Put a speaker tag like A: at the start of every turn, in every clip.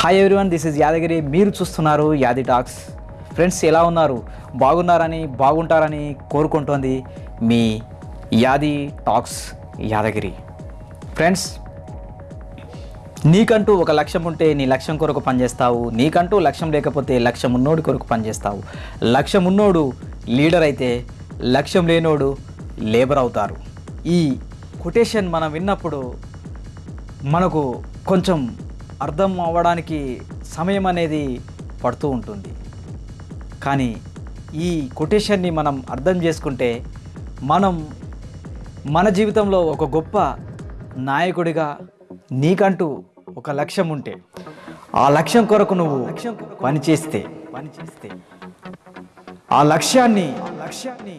A: Hi everyone this is Yadagiri. మీరు చూస్తున్నారు యాది టాక్స్. ఫ్రెండ్స్ ఎలా ఉన్నారు? బాగున్నారని బాగుంటారని కోరుకుంటోంది మీ యాది టాక్స్ యాదగిరి. ఫ్రెండ్స్ నీకంటూ ఒక లక్ష్యం ఉంటే నీ లక్ష్యం కొరకు పనిచేస్తావు. నీకంటూ లక్ష్యం లేకపోతే లక్ష్యం ఉన్నోడి కొరకు పనిచేస్తావు. లక్ష్యం ఉన్నోడు లీడర్ అయితే లక్ష్యం లేనోడు లేబర్ అవుతారు. ఈ కొటేషన్ మనం విన్నప్పుడు మనకు కొంచెం అర్థం అవ్వడానికి సమయం అనేది పడుతూ ఉంటుంది. కానీ ఈ కొటేషన్ని మనం అర్థం చేసుకుంటే మనం మన జీవితంలో ఒక గొప్ప నాయకుడిగా నీకంటూ ఒక లక్ష్యం ఉంటే ఆ లక్ష్యం కొరకు నువ్వు లక్ష్యం పనిచేస్తే పనిచేస్తే ఆ లక్ష్యాన్ని లక్ష్యాన్ని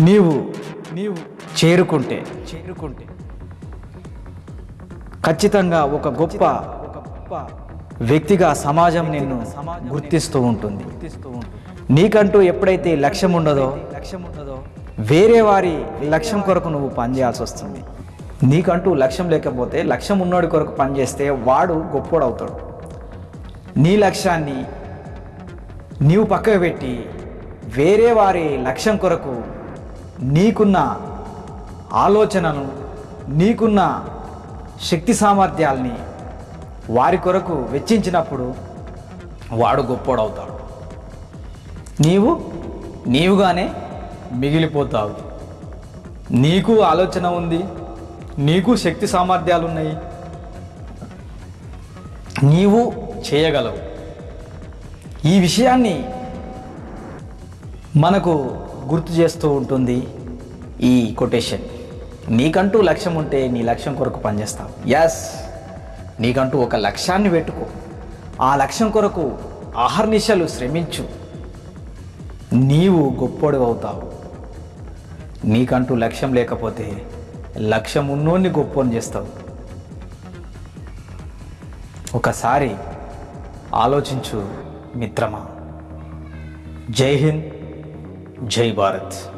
A: నీవు నీవు చేరుకుంటే చేరుకుంటే ఖచ్చితంగా ఒక గొప్ప ఒక గొప్ప వ్యక్తిగా సమాజం నిన్ను గుర్తిస్తూ ఉంటుంది. నీకంటూ ఎప్పుడైతే లక్ష్యం ఉండదో లక్ష్యం ఉండదో వేరే వారి లక్ష్యం కొరకు నువ్వు పనిచేయాల్సి వస్తుంది. నీకంటూ లక్ష్యం లేకపోతే లక్ష్యం ఉన్నోడి కొరకు పనిచేస్తే వాడు గొప్పోడు అవుతాడు నీ లక్ష్యాన్ని నీవు పక్కకు పెట్టి వేరే వారి లక్ష్యం కొరకు నీకున్న ఆలోచనను నీకున్న శక్తి సామర్థ్యాల్ని వారి కొరకు వెచ్చించినప్పుడు వాడు గొప్పోడవుతాడు. నీవు నీవుగానే మిగిలిపోతావు. నీకు ఆలోచన ఉంది నీకు శక్తి సామర్థ్యాలు ఉన్నాయి నీవు చేయగలవు. ఈ విషయాన్ని మనకు గుర్తు చేస్తూ ఉంటుంది ఈ కొటేషన్. నీకంటూ లక్ష్యం ఉంటే నీ లక్ష్యం కొరకు పనిచేస్తావు ఎస్ నీకంటూ ఒక లక్ష్యాన్ని పెట్టుకో. ఆ లక్ష్యం కొరకు ఆహర్నిశలు శ్రమించు. నీవు గొప్పోడు అవుతావు. నీకంటూ లక్ష్యం లేకపోతే లక్ష్యం ఉన్నోన్ని గొప్పోని చేస్తావు. ఒకసారి ఆలోచించు మిత్రమా. జై హింద్. జై భారత్.